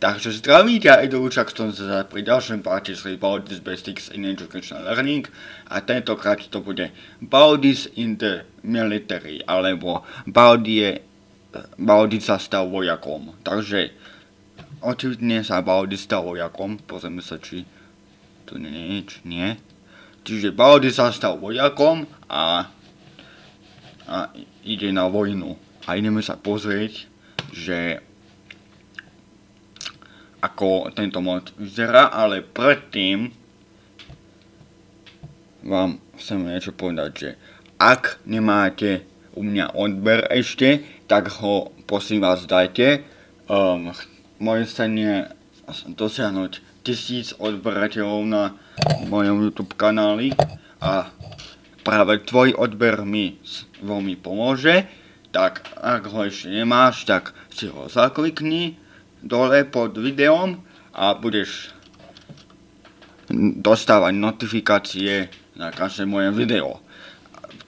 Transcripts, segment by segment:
Takže zdraví ťa Edoučak, som sa pri ďalšom páte z Baldis Basics in Educational Learning a tentokrát to bude Baldis in the Military, alebo Baldie, Baldi sa stal vojakom. Takže očividne sa Baldi stal vojakom, pozrieme sa či tu nie je nič, nie. Čiže Baldi sa stal vojakom a, a ide na vojnu. A ideme sa pozrieť, že ako tento mod vyzerá, ale predtým vám chcem niečo povedať, že ak nemáte u mňa odber ešte, tak ho prosím vás dajte. Um, moje nie dosiahnuť tisíc odberateľov na mojom YouTube kanáli a práve tvoj odber mi veľmi pomôže, tak ak ho ešte nemáš, tak si ho zaklikni dole pod videom a budeš dostávať notifikácie na každé moje video.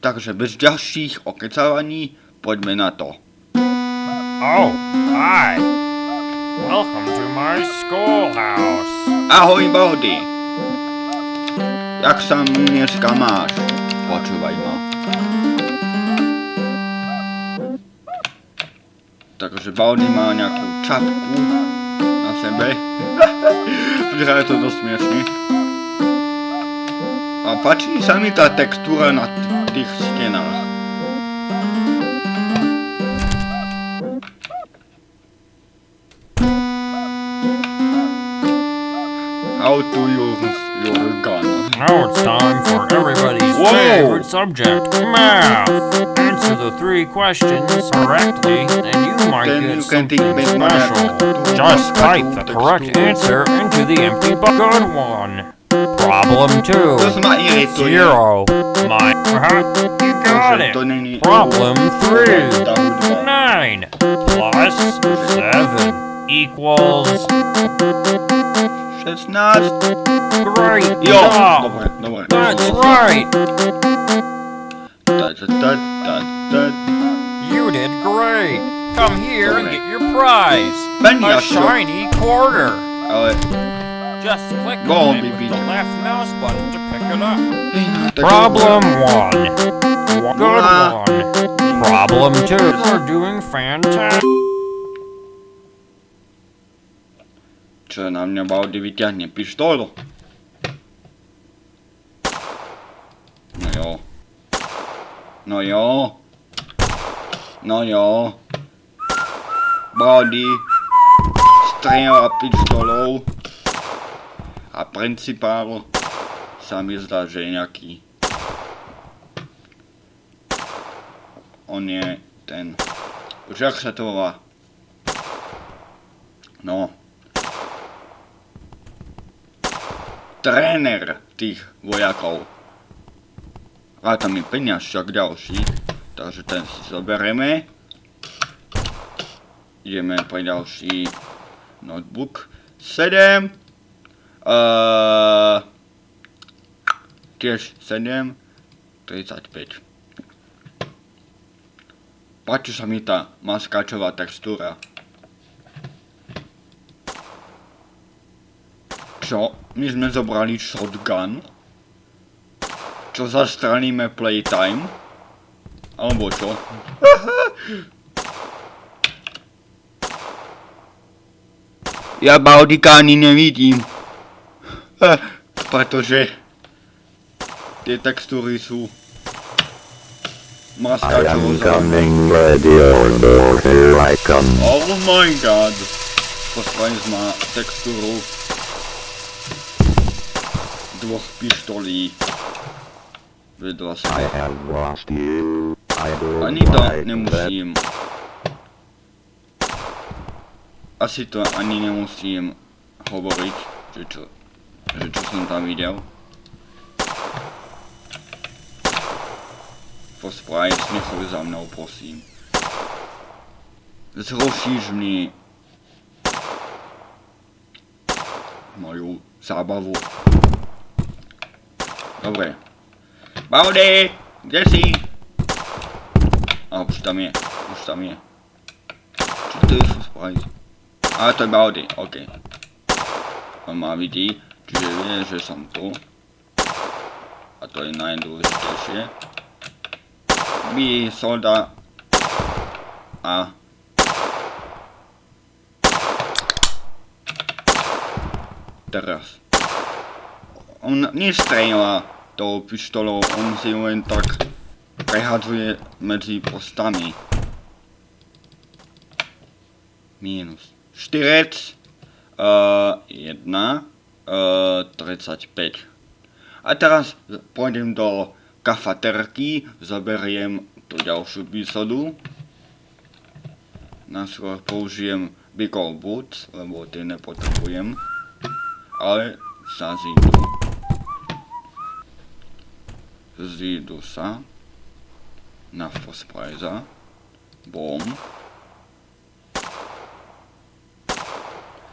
Takže bez ďalších okecávaní poďme na to. Oh, hi. Welcome to my schoolhouse. Ahoj, Baldy. Jak sa dneska máš? Počúvaj ma. Takže Baldy má nejakú čapku na sebe. Vyzerá to dosť smiešne. A páči sa mi tá textúra na tých stenách. Time for everybody's Whoa. favorite subject, math. Answer the three questions correctly, and you might Then get you something special. Just type the correct answer into the empty box. Good one. Problem two. To ma irituje. Zero. My. You got it. Problem three. Nine plus seven equals 16. great Jo, job. dobre, dobre. That's right. Ta, ta, ta, ta. You did great. Come here and get your prize. A shiny quarter. Ale... Just click on, it with the left mouse button to pick it up. Problem one. Good one. Problem two. You're doing fantastic. Čo na mňa Baldy vyťahne pištolu? No jo. No jo. No jo. Baldy strieľa pištolou a principál sa mi zdá, že je nejaký on je ten už jak sa to volá no tréner tých vojakov. A tam je peňažčak ďalší, takže ten si zoberieme. Ideme pre ďalší notebook. 7. Uh, tiež 7. 35. Páči sa mi tá maskáčová textúra. Čo? My sme zobrali shotgun? Čo zastraníme playtime? Alebo čo? ja Baudika ani nevidím. Pretože tie textúry sú come. Oh my god. Postavili sme textúru dvoch pištolí vedľa seba. Ani to nemusím. Asi to ani nemusím hovoriť, že čo, že čo som tam videl. Pospravaj smiechov za mnou, prosím. Zrušíš mi moju zábavu. Dobre. Baudy! Kde si? A už tam je, už tam je. Čo to for sprite? Ale to je Baldy, OK. On ma vidí, čiže vie, že som tu. A to je najdôležitejšie. By solda a teraz. On nestrieľa tou pištolou, on si len tak prehadzuje medzi postami. Minus. Štyrec. Uh, jedna. Uh, 35. A teraz pôjdem do kafaterky, zoberiem tú ďalšiu výsadu. Najskôr použijem Big Boots, lebo tie nepotrebujem. Ale sa zídu. Zídu sa. Na Fosprajza. Bom.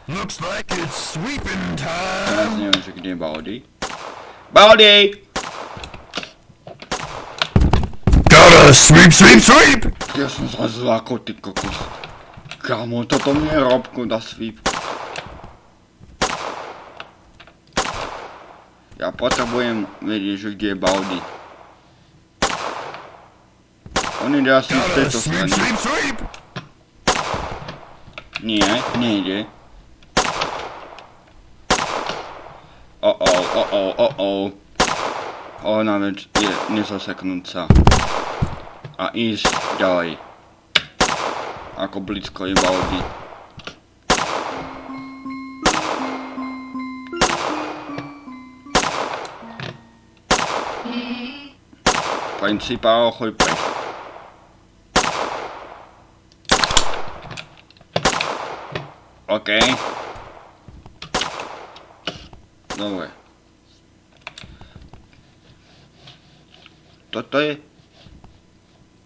Looks like it's sweeping Teraz time. neviem, že kde je Baldy. Baldy! Gotta sweep, sweep, sweep. Ja som zrazu ako ty kokos. Kamo, toto mi je robku da sweep. Ja potrebujem vedieť, že kde je Baldy. On ide asi z tejto strany. Nie, nejde. Oh oh, oh oh, oh oh. Ona vec je nezaseknúť sa. A ísť ďalej. Ako blízko je Baldy. Principál, choď preč. OK. Dobre. Toto je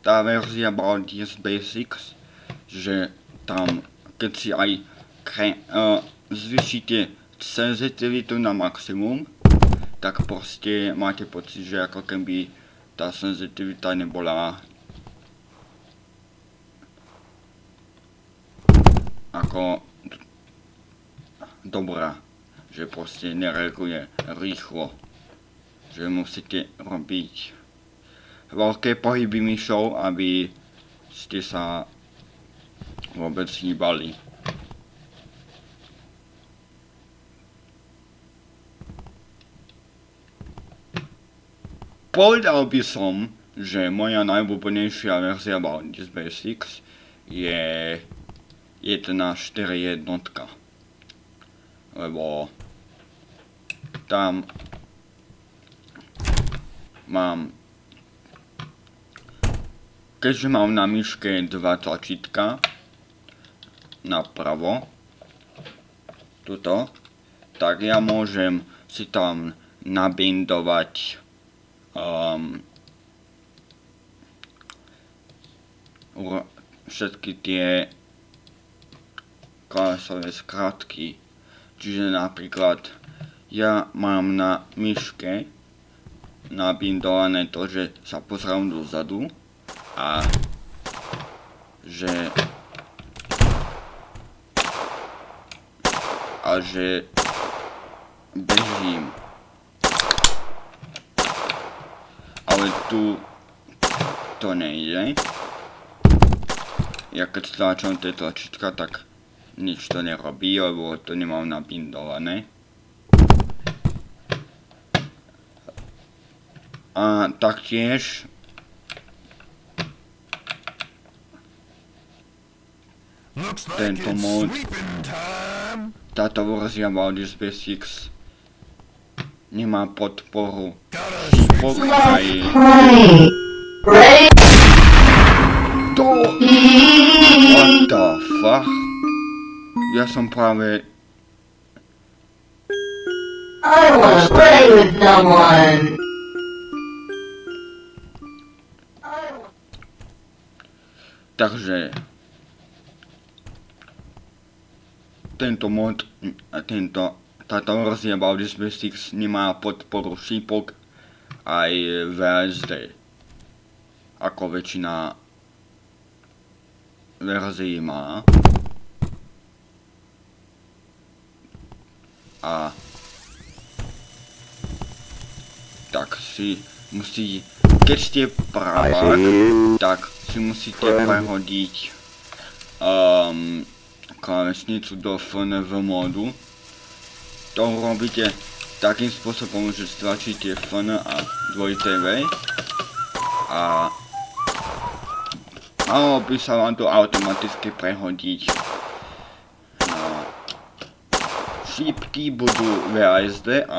tá verzia Baldi's Basics, že tam, keď si aj kre, uh, zvyšíte senzitivitu na maximum, tak proste máte pocit, že ako keby tá senzitivita nebola ako dobrá, že proste nereaguje rýchlo, že musíte robiť veľké pohyby myšou, aby ste sa vôbec hýbali. Povedal by som, že moja najobľúbenejšia verzia Baldi's Basics je 1.4 jednotka. Lebo tam mám keďže mám na myške dva tlačítka napravo tuto tak ja môžem si tam nabindovať um, všetky tie klávesové skratky. Čiže napríklad ja mám na myške nabindované to, že sa pozriem dozadu a že a že bežím. Ale tu to nejde. Ja keď stlačam tie tlačítka, tak nič to nerobí, lebo to nemám nabindované. A taktiež Tento time. táto verzia Baldur's Basics nemá podporu Gotta ja som práve I want to play with someone. takže tento mod tento táto verzia Baldur's Basics nemá podporu šípok aj VSD ako väčšina verzií má a tak si musí, keď ste pravák, tak si musíte prehodiť um, klávesnicu do FNV módu. To robíte takým spôsobom, že stlačíte FN a dvojité V a malo by sa vám to automaticky prehodiť. No, šípky budú VASD a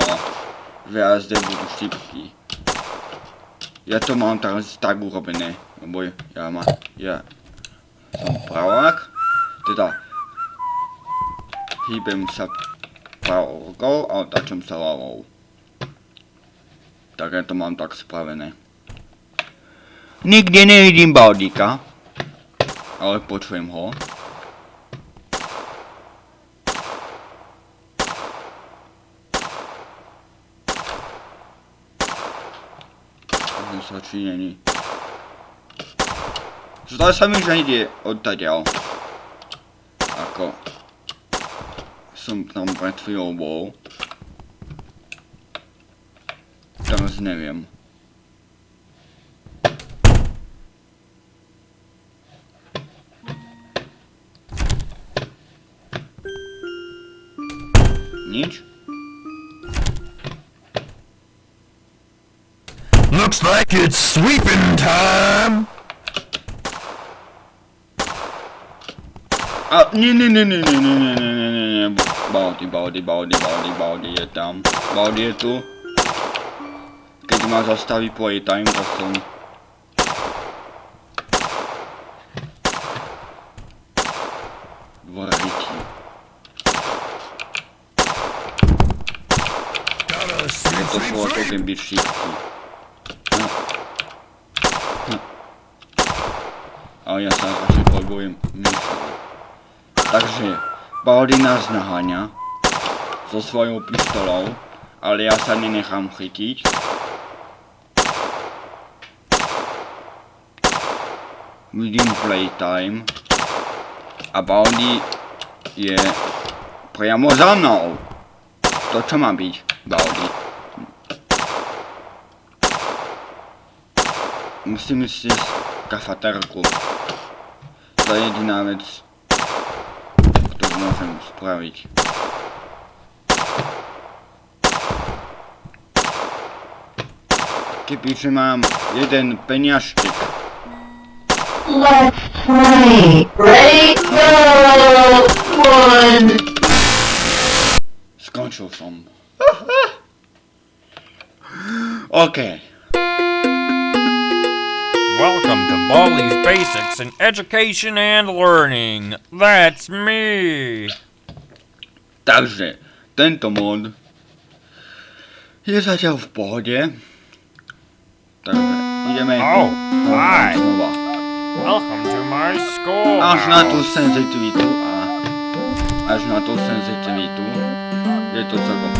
VASD budú šípky. Ja to mám teraz tak urobené, lebo ja, má, ja som pravák, teda hýbem sa pravou a otáčam sa ľavou. Tak ja to mám tak spravené. Nikde nevidím Baldika, ale počujem ho. Není. Zdá sa mi, že ide odtaďal. Ako som tam pred chvíľou bol. Teraz neviem. It's sweeping time. A nie, nie, nie, nie, nie, nie, nie, nie, nie, nie, nie. Baldy, baldy, baldy, baldy, baldy je tam. Baldy je tu. Keď ma zastaví playtime, tak som... Dvorití. Gotta Je sweep, to sweep, svoj sweep. ogen byť šípky. Hm. Hm. Ale ja sa radšej pohybujem myšou. Takže, Baldy nás naháňa so svojou pistolou, ale ja sa nenechám chytiť. Vidím playtime a Baldy je priamo za mnou. To čo má byť, Baldy? Musím si kafaterku. To je jediná vec, ktorú môžem spraviť. Kebyže mám jeden peniažtek, Let's play. Go! One. skončil som. OK. Welcome to Baldi's Basics in Education and Learning. That's me. Takže, tento mod je zatiaľ v pohode. Takže, ideme Oh, hi. znova. Welcome to my school. Až na tú senzitivitu a až na tú senzitivitu je to celkom.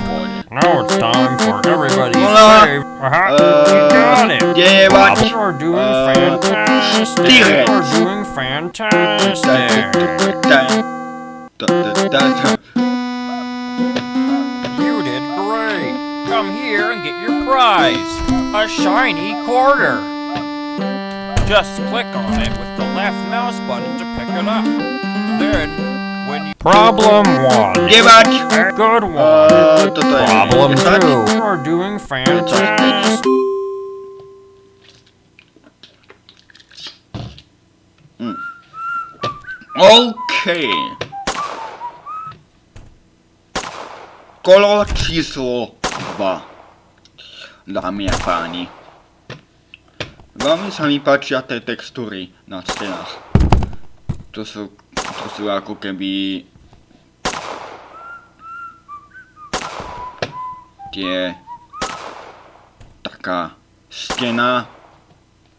Now it's time for everybody's Hola. fave. Uh, you got it. jebať. You're doing Uh, fantastic. štyri. You're doing fantastic. You did great. Come here and get your prize. A shiny quarter. Just click on it with the left mouse button to pick it up. Then, when you... Problem one. Jebať! Good one. Uh, toto je Problem 10. two. You're doing fantastic. OK. Kolo číslo 2. Dámy a páni. Veľmi sa mi páčia tie textúry na stenách. To sú, to sú ako keby... Tie... Taká stena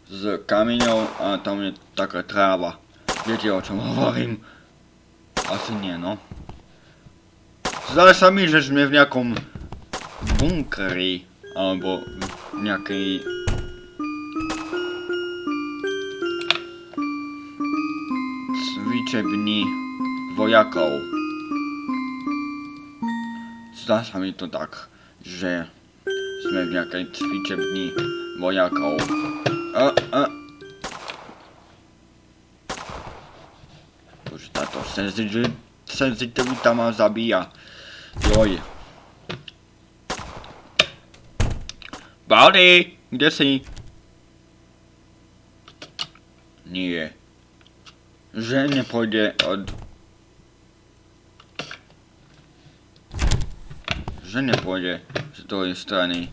s kameňou a tam je taká tráva. Viete o čom hovorím? Asi nie, no. Zdá sa mi, že sme v nejakom bunkeri, alebo v nejakej... cvičebni vojakov. zdá sa mi to tak, že sme v nejakej cvičebni vojakov. A, a. Bože, táto senzitivita ma zabíja. Joj. Baldy, kde si? Nie. Že nepôjde od... Že nepôjde z druhej strany.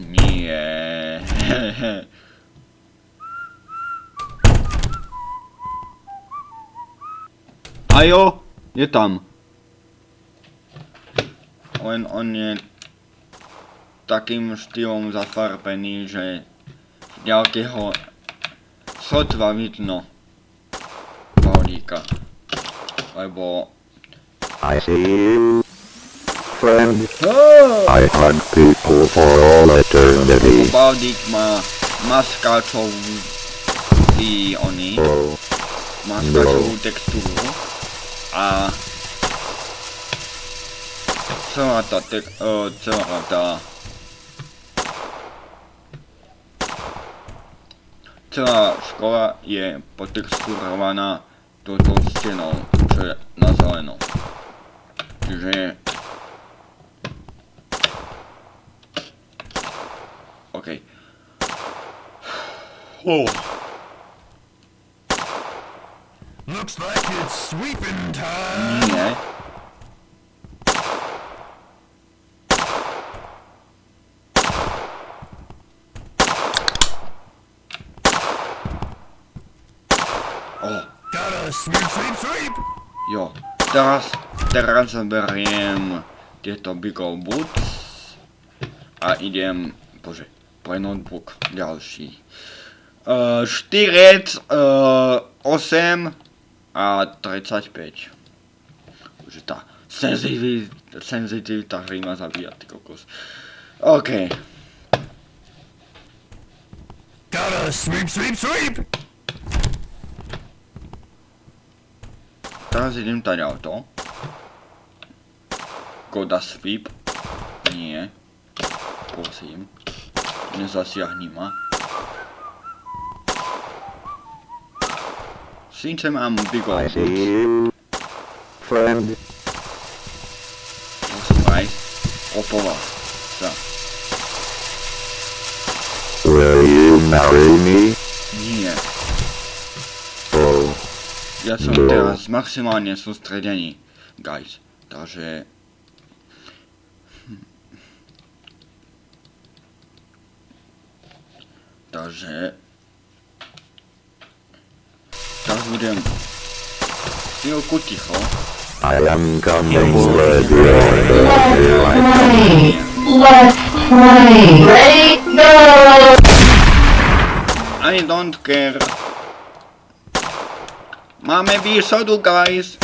Nie. Ajo, je tam. Len on je takým štýlom zafarbený, že ďalkého sotva vidno Paulíka. Lebo... I see you, friend. Oh! I hug people for all eternity. Baldík má maskáčovú i oni, maskáčovú textúru a celá tá tek, uh, celá tá celá škola je potexturovaná touto stenou, čo je na zeleno. Čiže OK. Oh. Looks like it's sweeping time. Nie. O, Gotta sweep, sweep, sweep. jo. Teraz, teraz beriem tieto Bigol Boots a idem, bože, pre notebook ďalší. Uh, štyrec, uh, 8 a 35. Bože, tá senzitivita, senzitivita hry ma zabíja, ty kokos. OK. Gotta sweep, sweep, sweep. Teraz idem tady auto. Goda sweep. Nie. Prosím. Nezasiahni ma. Síce mám big I old see boots. you, friend. Posłuchaj. Opowa. Co? Will you marry me? Nie. Oh, Ja som No. teraz maximálne sústredený. Guys. Takže... Takže... Teraz budem... Chvíľku ticho. I am coming, I Play. Let's play. Ready? Go! I don't care. Máme výsadu, guys.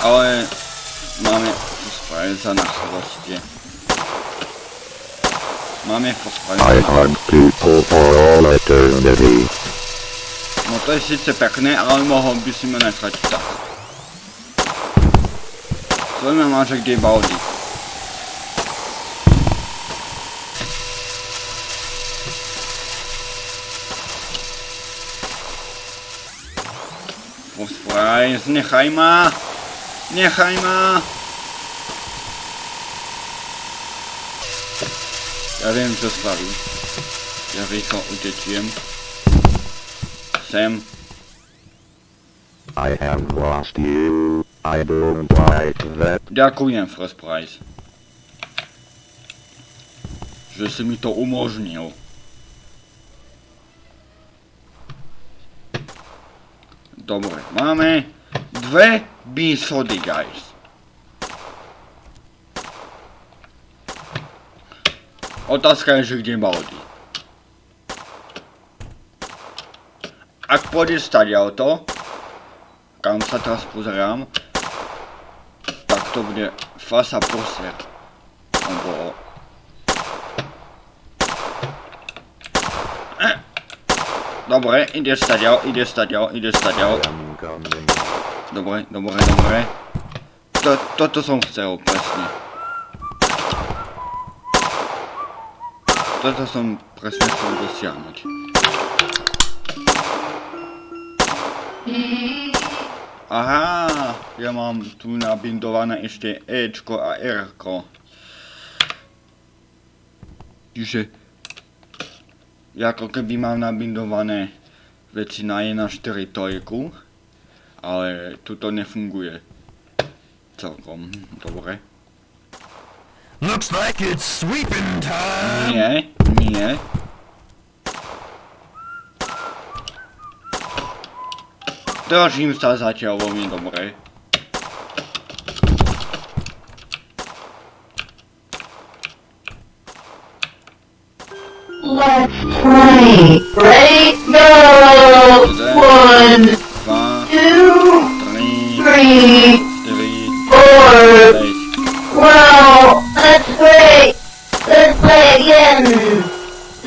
Ale máme Fosprajza na chvoste. Máme I people for all eternity. No to je síce pekné, ale mohol by si ma nechať tak. Svojme máže kde je Baldi. Fosprajz, nechaj ma! Nechaj ma! Ja viem, čo spraví. Ja rýchlo utečiem. Sem. I have lost you. I don't like that. Ďakujem, First Price. Že si mi to umožnil. Dobre, máme dve výsody, guys. Otázka je, že kde Baldi. Ak pôjdeš stať auto, kam sa teraz pozerám, tak to bude fasa prosier. Lebo... Eh. Dobre, ide stadiaľ, ide stadiaľ, ide stadiaľ. Incoming. Dobre, dobre, dobre. To, toto som chcel, presne. Toto som presne chcel dosiahnuť. Aha, ja mám tu nabindované ešte Ečko a Rko. Čiže ako keby mám nabindované veci na 1.4 trojku, ale tu to nefunguje celkom dobre. Looks like it's sweeping time. Nie, nie. Držím sa zatiaľ veľmi dobre. Let's play. Ready? Go! One, two, three, four. Wow, that's great. Let's play again.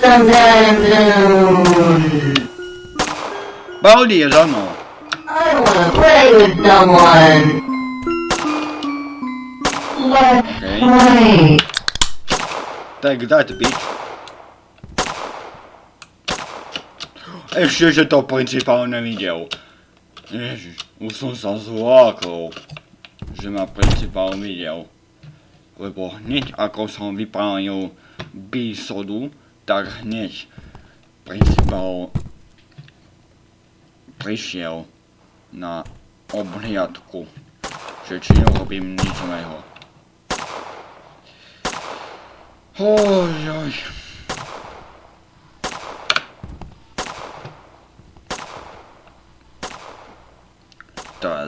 Sometime soon. Baldi je za mnou. I wanna play with someone. Let's Okay. play. Tak dať byť. Ešte, že to principál nevidel. Ježiš, už som sa zlákol, že ma principál videl. Lebo hneď ako som vypálil bisodu, tak hneď principál prišiel na obhliadku, že či nerobím nič zlého. Oj, oj.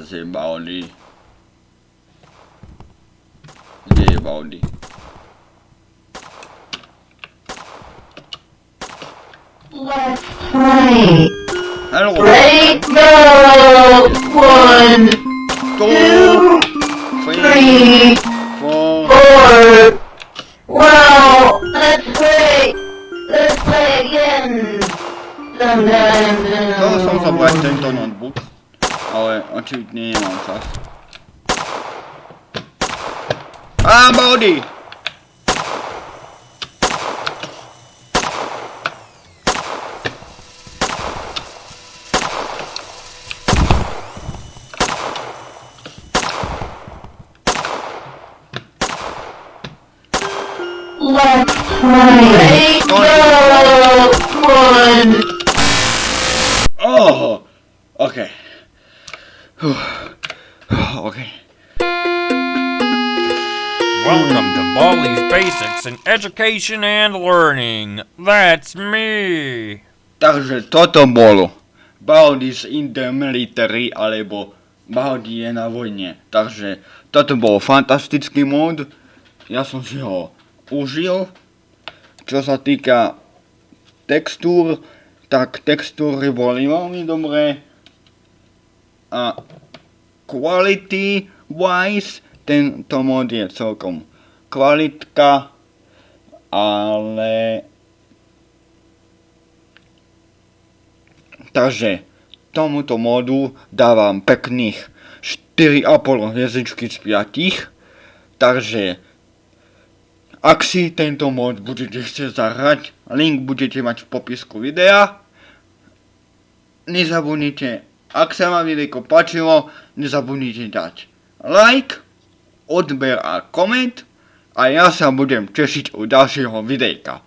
Teraz je Baldi. Kde je Baldi? Let's play. Hello. Ready? Go! One, Two, two, three, ale očividne nemám čas. Á, Baldi! Education and Learning. That's me. Takže toto bolo Baldi's in the military, alebo Baldi je na vojne. Takže toto bol fantastický mod. Ja som si ho užil. Čo sa týka textúr, tak textúry boli veľmi dobré. A quality wise tento mod je celkom kvalitka, ale Takže tomuto modu dávam pekných 4,5 hviezdičky z 5. Takže ak si tento mod budete chcieť zahrať, link budete mať v popisku videa. Nezabudnite, ak sa vám videjko páčilo, nezabudnite dať like, odber a koment a ja sa budem tešiť u ďalšieho videjka.